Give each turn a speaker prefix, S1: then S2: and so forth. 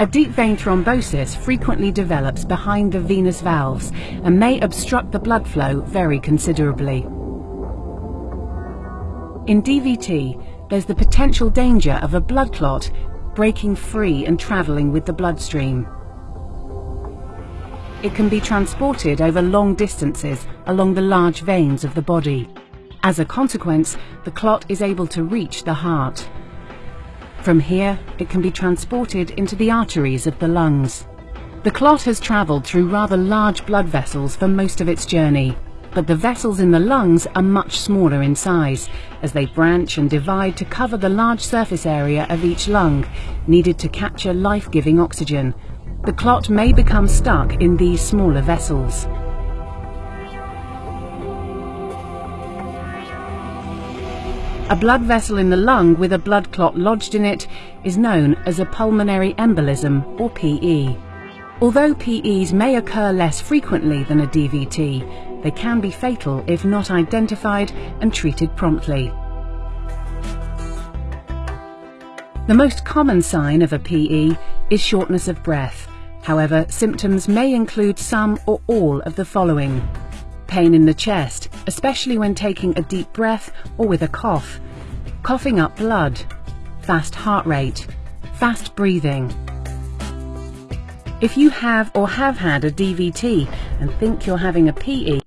S1: A deep vein thrombosis frequently develops behind the venous valves and may obstruct the blood flow very considerably. In DVT, there's the potential danger of a blood clot breaking free and travelling with the bloodstream. It can be transported over long distances along the large veins of the body. As a consequence, the clot is able to reach the heart. From here, it can be transported into the arteries of the lungs. The clot has travelled through rather large blood vessels for most of its journey, but the vessels in the lungs are much smaller in size, as they branch and divide to cover the large surface area of each lung, needed to capture life-giving oxygen. The clot may become stuck in these smaller vessels. A blood vessel in the lung with a blood clot lodged in it is known as a pulmonary embolism or PE. Although PEs may occur less frequently than a DVT, they can be fatal if not identified and treated promptly. The most common sign of a PE is shortness of breath. However, symptoms may include some or all of the following. Pain in the chest, especially when taking a deep breath or with a cough. Coughing up blood. Fast heart rate. Fast breathing. If you have or have had a DVT and think you're having a PE,